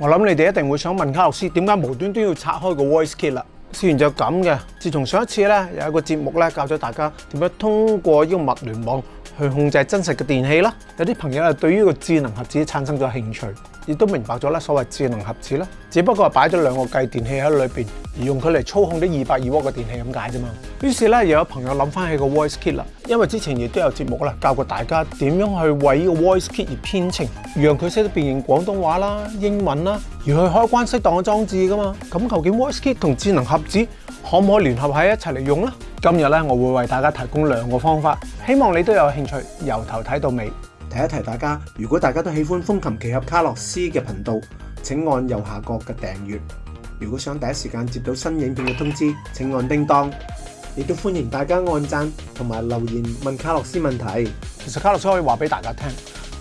我谂你哋一定会想问卡洛斯点解无端端要拆开个 voice kit 啦？虽然就咁嘅，自从上一次咧有一个节目咧教咗大家点样通过个物联网去控制真实嘅电器啦，有啲朋友啊对于个智能盒子产生咗兴趣。亦都明白咗啦，所謂智能盒子啦，只不過擺咗兩個計電器喺裏面，而用佢嚟操控啲二百二窩嘅電器咁解啫嘛。於是咧，又有朋友諗翻起個 Voice Kit 啦，因為之前亦都有節目啦，教過大家點樣去為個 Voice Kit 而編程，讓佢識得變形廣東話啦、英文啦，而去開關適當嘅裝置噶嘛。咁究竟 Voice Kit 同智能盒子可唔可以聯合喺一齊嚟用咧？今日咧，我會為大家提供兩個方法，希望你都有興趣由頭睇到尾。提一提大家，如果大家都喜欢风琴奇侠卡洛斯嘅频道，请按右下角嘅订阅。如果想第一时间接到新影片嘅通知，请按叮当。亦都欢迎大家按赞同埋留言问卡洛斯问题。其实卡洛斯可以话俾大家听，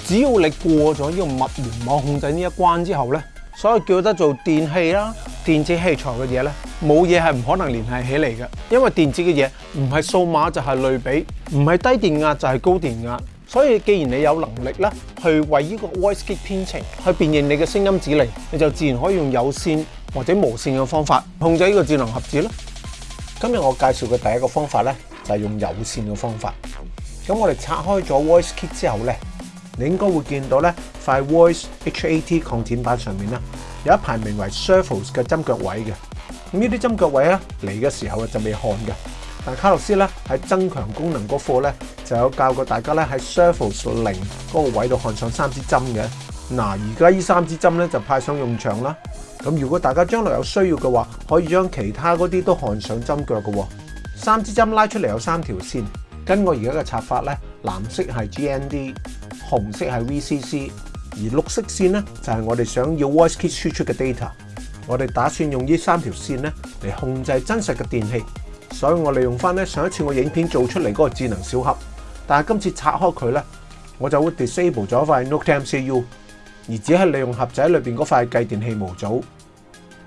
只要你过咗呢个物联网控制呢一关之后咧，所以叫得做电器啦、电子器材嘅嘢咧，冇嘢系唔可能联系起嚟嘅，因为电子嘅嘢唔系数码就系类比，唔系低电压就系高电压。所以既然你有能力咧，去为呢个 Voice Kit 编程，去辨认你嘅声音指令，你就自然可以用有线或者无线嘅方法控制呢个智能盒子啦。今日我介绍嘅第一个方法咧，就系用有线嘅方法。咁我哋拆开咗 Voice Kit 之后咧，你应该会见到咧，块 Voice HAT 抗展板上面咧，有一排名为 Surfaces 嘅针脚位嘅。咁呢啲针脚位咧嚟嘅时候就未看嘅。但卡洛斯咧喺增强功能嗰課咧。就有教過大家咧喺 surface 零嗰個位度焊上三支針嘅。嗱，而家呢三支針咧就派上用場啦。咁如果大家將來有需要嘅話，可以將其他嗰啲都焊上針腳嘅。三支針拉出嚟有三條線，跟我而家嘅插法咧，藍色係 GND，紅色係 VCC，而綠色線咧就係我哋想要 voice kit 输出嘅 data。我哋打算用呢三條線咧嚟控制真實嘅電器，所以我利用翻咧上一次我影片做出嚟嗰個智能小盒。但系今次拆開佢咧，我就會 disable 咗塊 n o t a m CU，而只係利用盒仔裏面嗰塊計電器模組。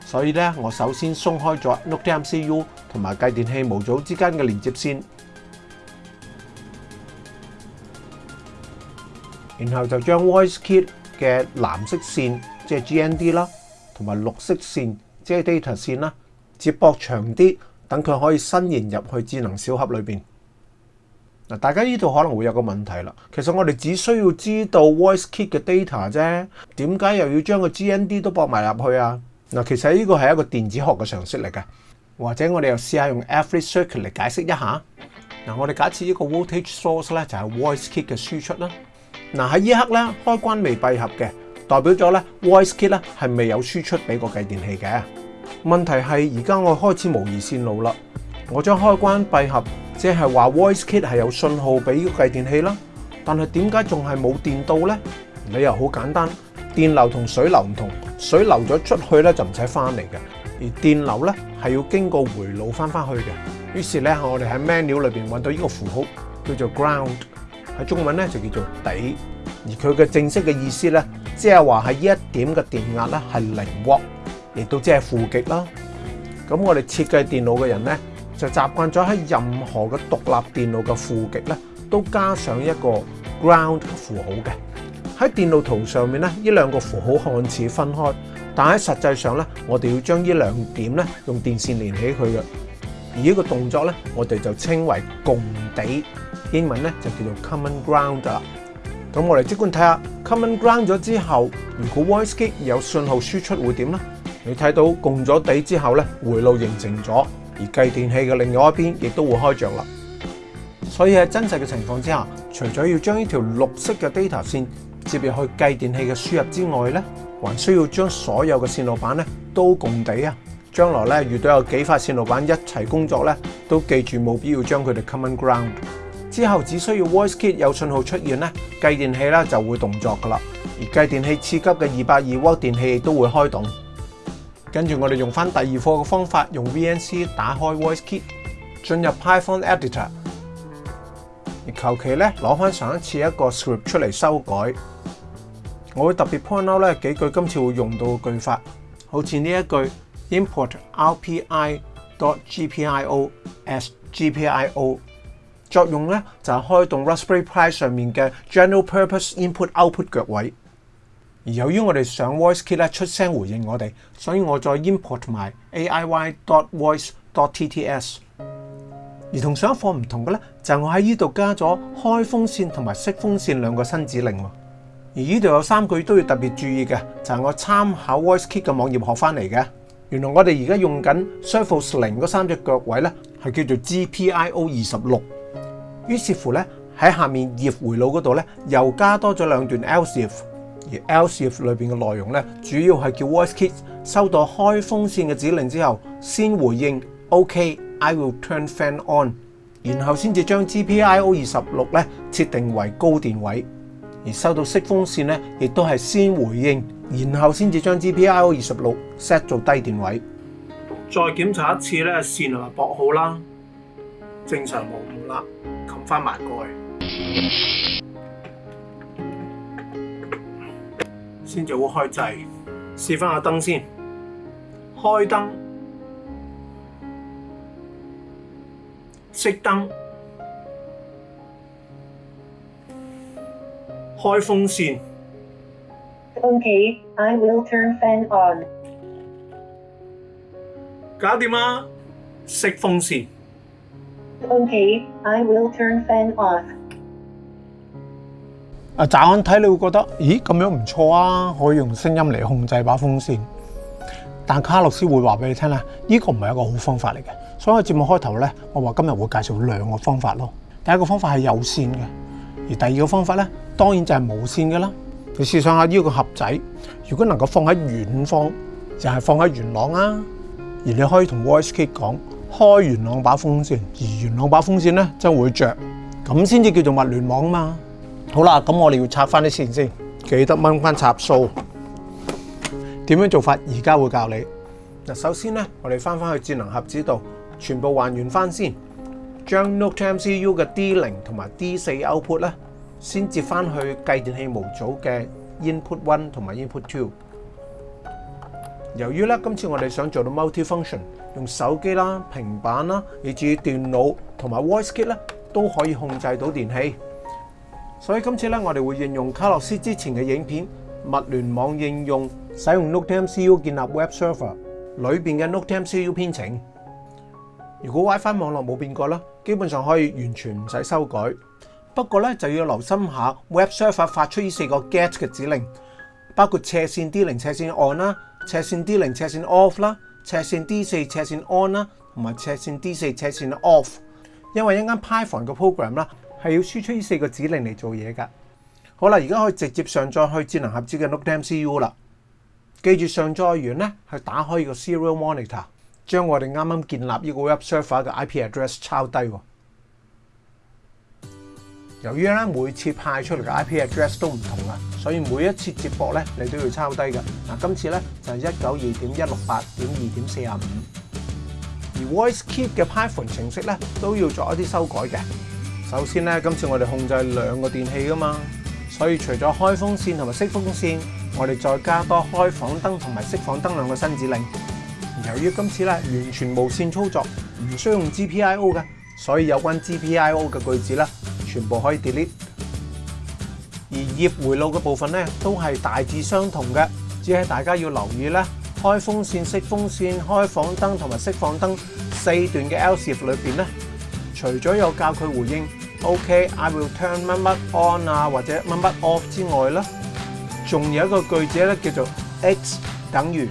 所以咧，我首先鬆開咗 n o t a m CU 同埋計電器模組之間嘅連接線，然後就將 VoiceKit 嘅藍色線即系 GND 啦，同埋綠色線即係 data 線啦，接駁長啲，等佢可以伸延入去智能小盒裏面。嗱，大家呢度可能會有個問題啦。其實我哋只需要知道 voice kit 嘅 data 啫，點解又要將個 GND 都博埋入去啊？嗱，其實呢個係一個電子學嘅常識嚟嘅，或者我哋又試下用 average circuit 嚟解釋一下。嗱，我哋假設一個 voltage source 咧就係 voice kit 嘅輸出啦。嗱喺呢刻咧開關未閉合嘅，代表咗咧 voice kit 咧係未有輸出俾個計電器嘅。問題係而家我開始模擬線路啦，我將開關閉合。即系话 voice kit 系有信号俾计电器啦，但系点解仲系冇电到咧？理由好简单，电流同水流唔同，水流咗出去咧就唔使翻嚟嘅，而电流咧系要经过回路翻翻去嘅。于是咧我哋喺 manual 里边揾到呢个符号，叫做 ground，喺中文咧就叫做底，而佢嘅正式嘅意思咧，即系话喺呢一点嘅电压咧系零伏，亦都即系负极啦。咁我哋设计电脑嘅人咧。就習慣咗喺任何嘅獨立電路嘅負極咧，都加上一個 ground 符號嘅。喺電路圖上面咧，呢兩個符號看似分開，但喺實際上咧，我哋要將呢兩點咧用電線連起佢嘅。而呢個動作咧，我哋就稱為共地，英文咧就叫做 common ground 啦。咁我哋即管睇下 common ground 咗之後，如果 v o i s e 有信號輸出會點咧？你睇到共咗地之後咧，回路形成咗。继电器嘅另外一边亦都会开着啦，所以喺真实嘅情况之下，除咗要将呢条绿色嘅 data 线接入去继电器嘅输入之外咧，还需要将所有嘅线路板咧都共地啊！将来咧遇到有几块线路板一齐工作咧，都记住冇必要将佢哋 common ground。之后只需要 voice kit 有信号出现咧，继电器啦就会动作噶啦，而继电器刺激嘅二百二 v 电器都会开动。跟住我哋用翻第二课嘅方法，用 VNC 打開 Voice Kit，進入 Python Editor，而求其咧攞翻上一次一個 script 出嚟修改。我會特別 point out 咧幾句今次會用到嘅句法，好似呢一句 input r p i o g p i o as GPIO，作用咧就係開動 Raspberry Pi 上面嘅 general purpose input output 脚位。而由於我哋上 VoiceKit 咧出聲回應我哋，所以我再 import 埋 AIY.Voice.TTS。而同上一課唔同嘅咧，就我喺呢度加咗開風扇同埋熄風扇兩個新指令。而呢度有三句都要特別注意嘅，就係我參考 VoiceKit 嘅網頁學翻嚟嘅。原來我哋而家用緊 s u r a c e 零嗰三隻腳位咧，係叫做 GPIO 二十六。於是乎咧，喺下面 if 回路嗰度咧，又加多咗兩段 else if。而 e l s f 里边嘅内容咧，主要系叫 voice kit 收到开风扇嘅指令之后，先回应 OK I will turn fan on，然后先至将 GPIO 二十六咧设定为高电位。而收到熄风扇咧，亦都系先回应，然后先至将 GPIO 二十六 set 做低电位。再检查一次咧，线啊驳好啦，正常冇误啦，冚翻埋盖。去。先至会开制，试翻下灯先。开灯、熄灯、开风扇。Okay, I will turn fan on。搞掂啦，熄风扇。Okay, I will turn fan off。啊！乍眼睇你會覺得，咦咁樣唔錯啊！可以用聲音嚟控制把風扇。但卡洛斯會話俾你聽啦，呢個唔係一個好方法嚟嘅。所以節目開頭咧，我話今日會介紹兩個方法咯。第一個方法係有線嘅，而第二個方法咧，當然就係无線嘅啦。你試想下呢個盒仔，如果能夠放喺遠方，就係放喺元朗啊，而你可以同 Voice Kit 講開元朗把風扇，而元朗把風扇咧就會着，咁先至叫做物聯網嘛。好啦，咁我哋要插翻啲線先，記得掹翻插數。點樣做法？而家會教你。嗱，首先咧，我哋翻翻去智能盒子度，全部還原翻先，將 Note MCU 嘅 D 零同埋 D 四 Output 咧，先接翻去计電器模組嘅 Input One 同埋 Input Two。由於咧，今次我哋想做到 multi-function，用手機啦、平板啦，以至電腦同埋 Voice Kit 咧，都可以控制到電器。所以今次咧，我哋会应用卡洛斯之前嘅影片，物联网应用使用 n o t e a MCU 建立 Web Server 里边嘅 n o t e a MCU 编程。如果 WiFi 网络冇变过啦，基本上可以完全唔使修改。不过咧就要留心下 Web Server 发出呢四个 GET 嘅指令，包括斜线 D 零斜线 On 啦，斜线 D 零斜线 Off 啦，斜线 D 四斜线 On 啦，同埋斜线 D 四斜线 Off。因为一间 Python 嘅 program 啦。系要輸出呢四個指令嚟做嘢㗎。好啦，而家可以直接上載去智能盒子嘅 Note MCU 啦。記住上載完咧，去打開個 Serial Monitor，將我哋啱啱建立呢個 Web Server 嘅 IP address 抄低。由於咧每次派出嚟嘅 IP address 都唔同啊，所以每一次接駁咧你都要抄低㗎。嗱，今次咧就係一九二1一六八4二點四五。而 Voice k e e p 嘅 Python 程式咧都要作一啲修改嘅。首先咧，今次我哋控制两个电器噶嘛，所以除咗开风扇同埋熄风扇，我哋再加多开房灯同埋熄房灯两个新指令。由于今次咧完全无线操作，唔需要用 GPIO 嘅，所以有关 GPIO 嘅句子咧，全部可以 delete。而页回路嘅部分咧，都系大致相同嘅，只系大家要留意咧，开风扇、熄风扇、开房灯同埋熄房灯四段嘅 L 脚里边咧，除咗有教佢回应。O.K. I will turn 乜乜 on 啊，或者乜乜 off 之外啦，仲有一个句子咧叫做 X 等於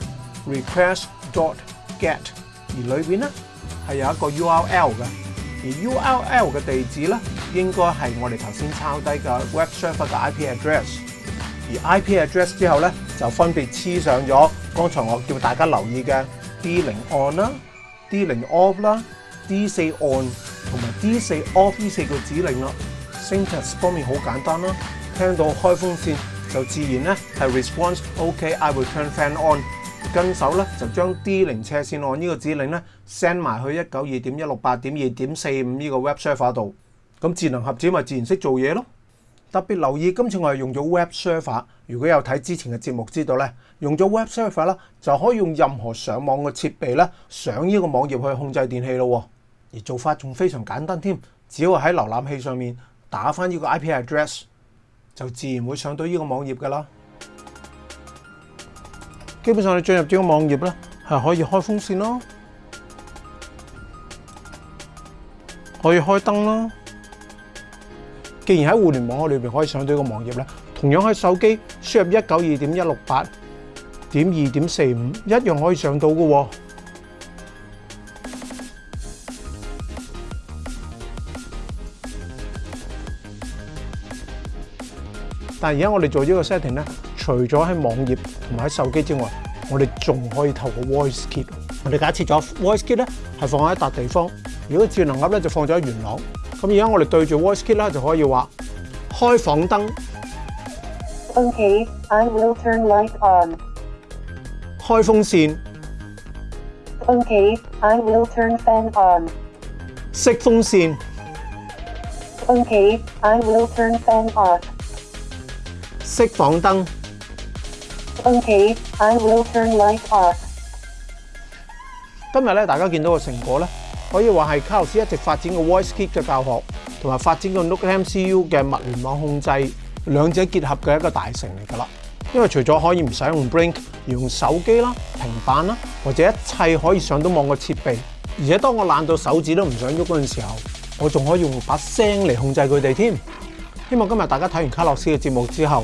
request dot get，而里边咧系有一个 URL 嘅，而 URL 嘅地址咧應該係我哋頭先抄低嘅 web server 嘅 IP address，而 IP address 之後咧就分別黐上咗剛才我叫大家留意嘅 D 零 on 啦、D 零 off 啦、D 四 on。D 四 o f l D 四個指令啦，Syntax 方面好簡單啦，聽到開風扇就自然咧係 response OK I will turn fan on，跟手咧就將 D 零車線按呢個指令咧 send 埋去一九二點一六八點二點四五呢個 Web server 度，咁智能盒子咪自然識做嘢咯。特別留意今次我係用咗 Web server，如果有睇之前嘅節目知道咧，用咗 Web server 啦，就可以用任何上網嘅設備咧上呢個網頁去控制電器咯。而做法仲非常簡單添，只要喺瀏覽器上面打翻呢個 IP address，就自然會上到呢個網頁噶啦。基本上你進入呢個網頁咧，係可以開風扇咯，可以開燈咯。既然喺互聯網裏面可以上到呢個網頁咧，同樣喺手機輸入一九二點一六八點二點四五一樣可以上到嘅喎。但系而家我哋做呢个 setting 咧，除咗喺网页同埋喺手机之外，我哋仲可以透过 voice k i t 我哋假设咗 voice k i t 咧系放喺一笪地方，如果智能盒咧就放咗喺元朗。咁而家我哋对住 voice k i t 咧就可以话开房灯。Okay, I will turn light on。开风扇。Okay, I will turn fan on。熄风扇。Okay, I will turn fan off。熄房灯。今日咧，大家见到嘅成果咧，可以话系卡洛斯一直发展嘅 Voice Kit 嘅教学，同埋发展嘅 n o c l e MCU 嘅物联网控制，两者结合嘅一个大成嚟噶啦。因为除咗可以唔使用 Brink，用手机啦、平板啦，或者一切可以上到网嘅设备，而且当我懒到手指都唔想喐嗰阵时候，我仲可以用把声嚟控制佢哋添。希望今日大家睇完卡洛斯嘅节目之后。